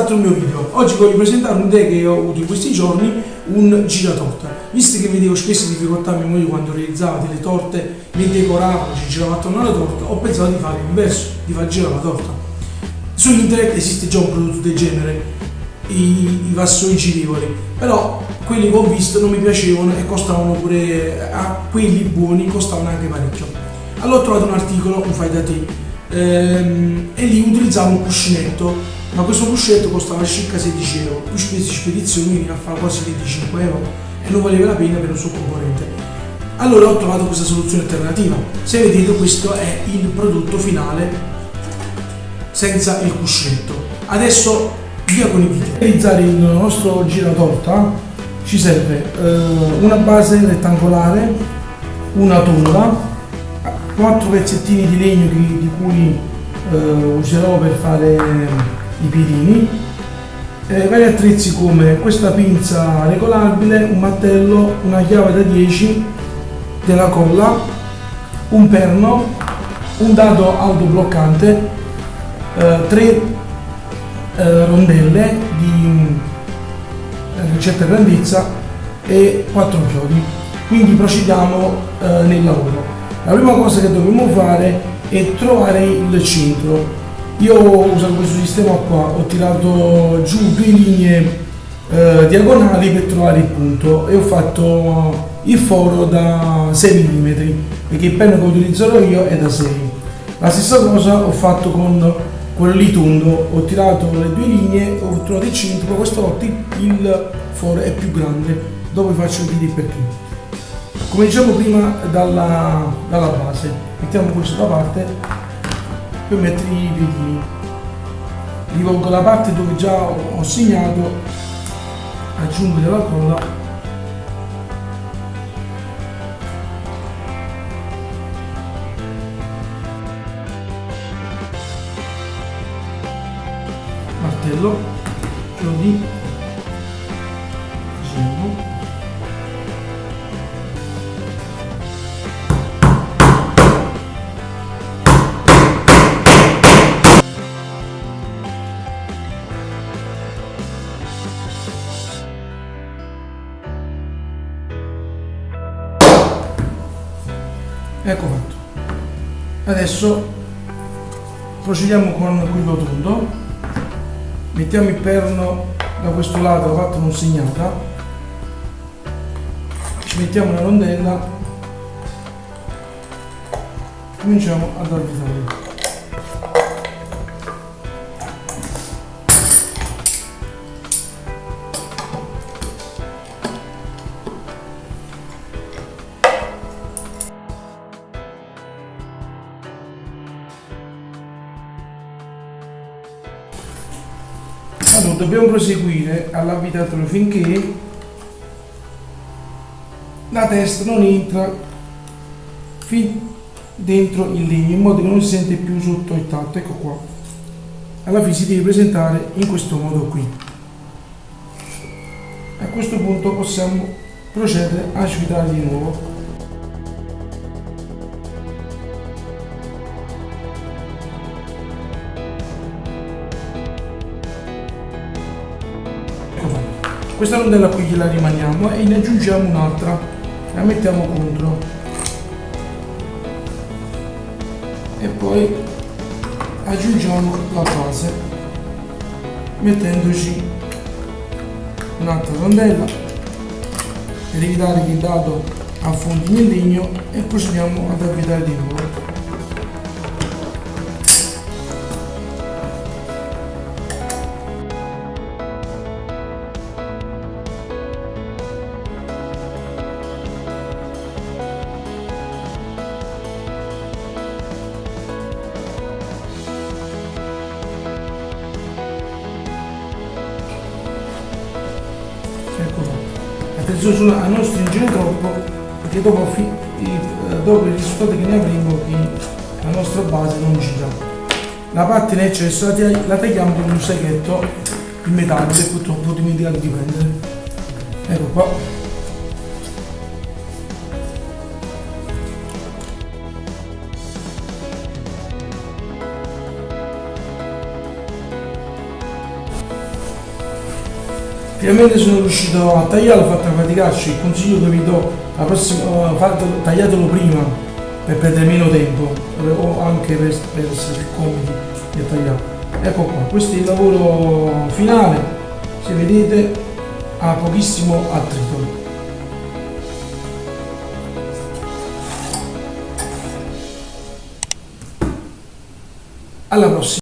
altro mio video. Oggi voglio presentare un'idea che ho avuto in questi giorni, un giratorta. Visto che vedevo spesse difficoltà a mia moglie quando realizzava delle torte, le decorava, ci girava attorno alla torta, ho pensato di fare l'inverso, di far girare la torta. Su internet esiste già un prodotto del genere, i, i vassoi girevoli, però quelli che ho visto non mi piacevano e costavano pure, a quelli buoni costavano anche parecchio. Allora ho trovato un articolo, un fai da te, ehm, e lì utilizzavo un cuscinetto ma questo cuscetto costava circa 16 euro, più spese di spedizione veniva a fare quasi 25 euro e non valeva la pena per un suo componente. Allora ho trovato questa soluzione alternativa. Se vedete questo è il prodotto finale senza il cuscetto. Adesso via con i video. Per realizzare il nostro giratorta ci serve eh, una base rettangolare, una tonda, quattro pezzettini di legno di, di cui eh, userò per fare i piedini, eh, vari attrezzi come questa pinza regolabile, un martello, una chiave da 10 della colla, un perno, un dado autobloccante, eh, tre eh, rondelle di eh, certa grandezza e quattro chiodi. Quindi procediamo eh, nel lavoro. La prima cosa che dobbiamo fare è trovare il centro. Io ho usato questo sistema qua, ho tirato giù due linee eh, diagonali per trovare il punto e ho fatto il foro da 6 mm perché il penno che utilizzerò io è da 6 la stessa cosa ho fatto con quello lì tondo ho tirato le due linee ho trovato il centro questa volta il foro è più grande. Dopo vi faccio vedere il cominciamo prima dalla, dalla base. Mettiamo questo da parte per mettere i piedini rivolgo la parte dove già ho segnato aggiungo della colla. Martello chiodi ecco fatto. Adesso procediamo con quello tondo mettiamo il perno da questo lato fatto non segnata. Ci mettiamo una rondella. Cominciamo ad avvitare Allora, dobbiamo proseguire all'abitatore finché la testa non entra fin dentro il legno in modo che non si sente più sotto il tatto. Ecco qua. Alla fine si deve presentare in questo modo qui. A questo punto possiamo procedere a svitare di nuovo questa rondella qui gliela rimaniamo e ne aggiungiamo un'altra. La mettiamo contro. E poi aggiungiamo la base mettendoci un'altra rondella per evitare che il dado affondi nel legno e procediamo ad avvitare di nuovo attenzione a non stringere troppo perché dopo, dopo il risultato che ne avremo la nostra base non gira. La parte in eccesso la tagliamo con un seghetto in metallo che purtroppo ho dimenticato di prendere. Ecco qua finalmente sono riuscito a tagliarlo, fatto una faticaccia, il consiglio che vi do, la prossima, fate, tagliatelo prima per perdere meno tempo o anche per, per essere più comodi di tagliare. Ecco qua, questo è il lavoro finale, se vedete ha pochissimo attrito. Alla prossima!